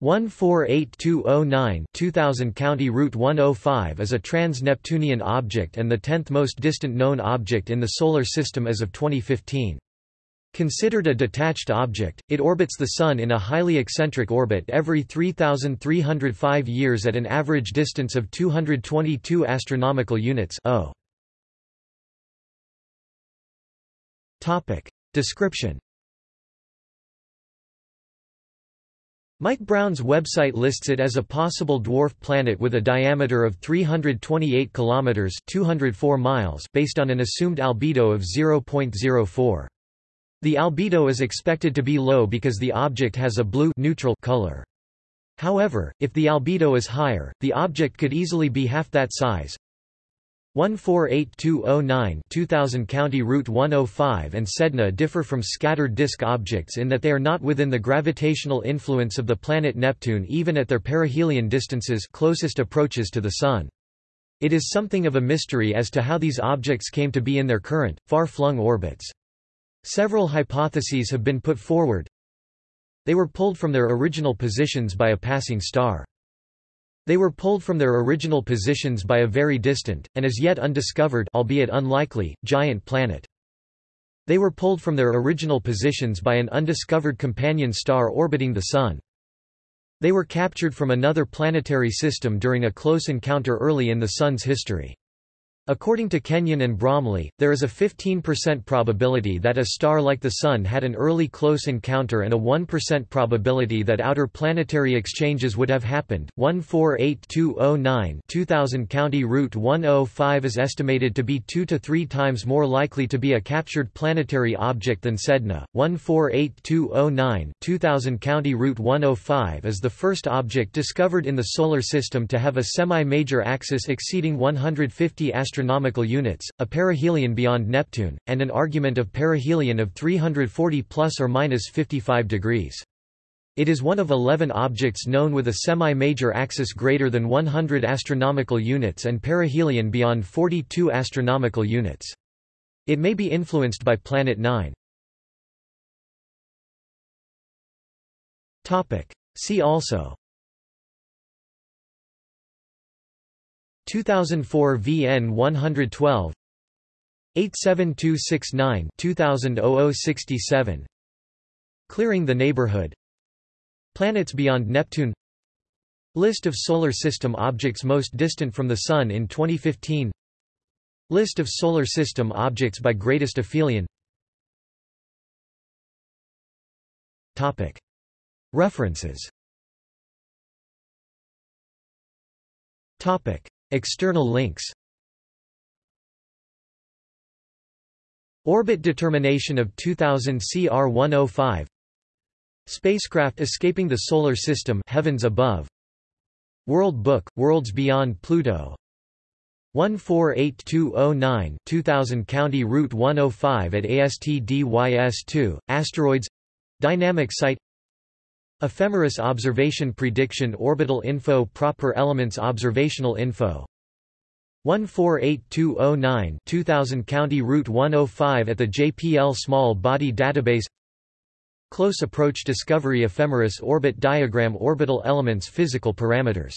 148209 2000 County Route 105 is a trans-Neptunian object and the 10th most distant known object in the Solar System as of 2015. Considered a detached object, it orbits the Sun in a highly eccentric orbit every 3,305 years at an average distance of 222 astronomical units oh. o. Description Mike Brown's website lists it as a possible dwarf planet with a diameter of 328 kilometers (204 miles) based on an assumed albedo of 0.04. The albedo is expected to be low because the object has a blue neutral color. However, if the albedo is higher, the object could easily be half that size, 148209 2000 County Route 105 and Sedna differ from scattered disk objects in that they are not within the gravitational influence of the planet Neptune even at their perihelion distances closest approaches to the Sun. It is something of a mystery as to how these objects came to be in their current, far-flung orbits. Several hypotheses have been put forward. They were pulled from their original positions by a passing star. They were pulled from their original positions by a very distant, and as yet undiscovered albeit unlikely, giant planet. They were pulled from their original positions by an undiscovered companion star orbiting the Sun. They were captured from another planetary system during a close encounter early in the Sun's history. According to Kenyon and Bromley, there is a 15% probability that a star like the Sun had an early close encounter and a 1% probability that outer planetary exchanges would have happened. 148209 2000 County Route 105 is estimated to be 2 to 3 times more likely to be a captured planetary object than Sedna. 148209 2000 County Route 105 is the first object discovered in the Solar System to have a semi-major axis exceeding 150 astronomical astronomical units, a perihelion beyond Neptune, and an argument of perihelion of 340 plus or minus 55 degrees. It is one of 11 objects known with a semi-major axis greater than 100 astronomical units and perihelion beyond 42 astronomical units. It may be influenced by Planet 9. Topic. See also 2004 VN 112 87269 2000 67 Clearing the neighborhood. Planets beyond Neptune. List of Solar System objects most distant from the Sun in 2015 List of Solar System objects by greatest aphelion. References External links. Orbit determination of 2000 CR105 Spacecraft escaping the Solar System Heavens Above. World Book, Worlds Beyond Pluto. 148209 2000 County Route 105 at ASTDYS2, Asteroids. Dynamic Site Ephemeris Observation Prediction Orbital Info Proper Elements Observational Info. 148209 2000 County Route 105 at the JPL Small Body Database. Close Approach Discovery Ephemeris Orbit Diagram Orbital Elements Physical Parameters